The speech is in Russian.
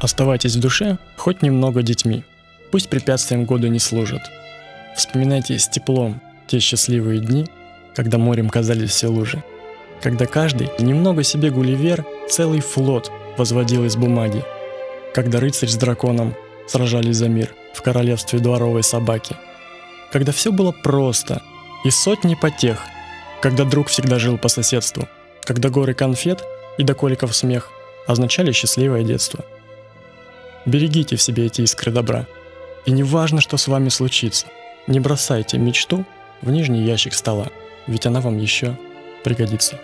Оставайтесь в душе хоть немного детьми. Пусть препятствием года не служат. Вспоминайте с теплом те счастливые дни, когда морем казались все лужи. Когда каждый немного себе Гулливер целый флот возводил из бумаги. Когда рыцарь с драконом сражались за мир в королевстве дворовой собаки. Когда все было просто и сотни потех. Когда друг всегда жил по соседству. Когда горы конфет и до коликов смех означали счастливое детство. Берегите в себе эти искры добра. И не важно, что с вами случится. Не бросайте мечту в нижний ящик стола, ведь она вам еще пригодится.